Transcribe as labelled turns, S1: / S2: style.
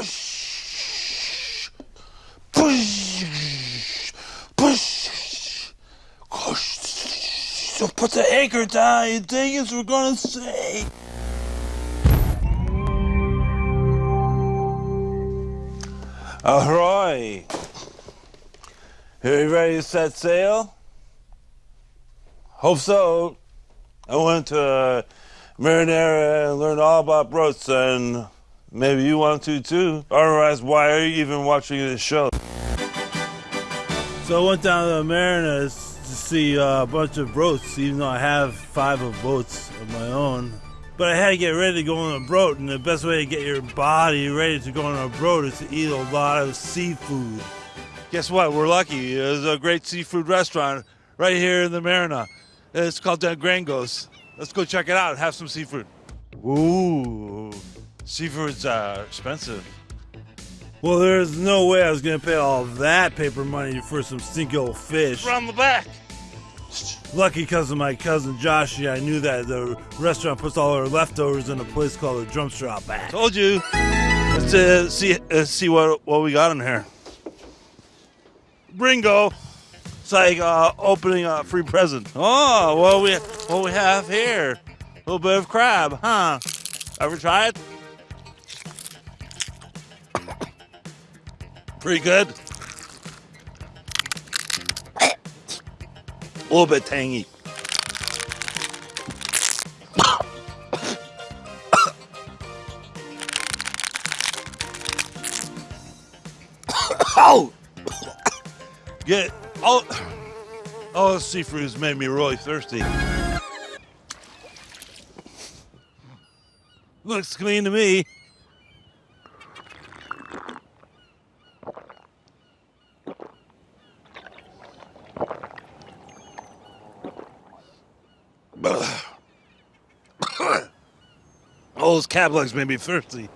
S1: Push. Push. Push. Push. So put the anchor down, you dingus, we're gonna say. Ahoy! Are you ready to set sail? Hope so. I went to Marinara and learned all about boats, and maybe you want to too. Otherwise, why are you even watching this show? So I went down to the Marinas to see uh, a bunch of boats, even though I have five of boats of my own. But I had to get ready to go on a boat, and the best way to get your body ready to go on a boat is to eat a lot of seafood. Guess what? We're lucky. There's a great seafood restaurant right here in the Marina. It's called Del Grangos. Let's go check it out and have some seafood. Ooh, seafood's uh, expensive. Well, there's no way I was gonna pay all that paper money for some stinky old fish.
S2: From the back.
S1: Lucky because of my cousin Joshy, I knew that the restaurant puts all our leftovers in a place called the Drumster Outback. Told you. Let's uh, see uh, see what what we got in here. Bringo. It's like uh, opening a free present. Oh, what we what we have here? A little bit of crab, huh? Ever try it? Pretty good. A little bit tangy. oh! Get oh oh seafood has made me really thirsty. Looks clean to me. Those cab legs made me thirsty.